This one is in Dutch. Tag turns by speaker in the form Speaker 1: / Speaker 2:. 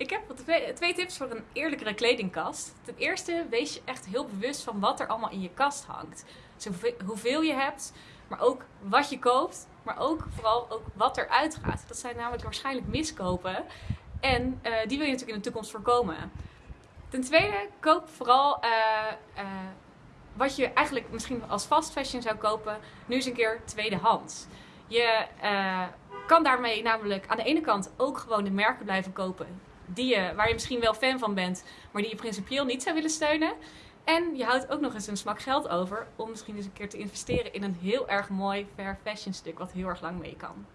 Speaker 1: Ik heb twee, twee tips voor een eerlijkere kledingkast. Ten eerste, wees je echt heel bewust van wat er allemaal in je kast hangt. Dus hoeveel- je hebt, maar ook wat je koopt, maar ook vooral ook wat eruit gaat. Dat zijn namelijk waarschijnlijk miskopen. En eh, die wil je natuurlijk in de toekomst voorkomen. Ten tweede, koop vooral eh, eh, wat je eigenlijk misschien als fast fashion zou kopen, nu eens een keer tweedehands. Je kan daarmee namelijk aan de ene kant ook gewoon de merken blijven kopen die je, waar je misschien wel fan van bent, maar die je principieel niet zou willen steunen. En je houdt ook nog eens een smak geld over om misschien eens een keer te investeren in een heel erg mooi fair fashion stuk wat heel erg lang mee kan.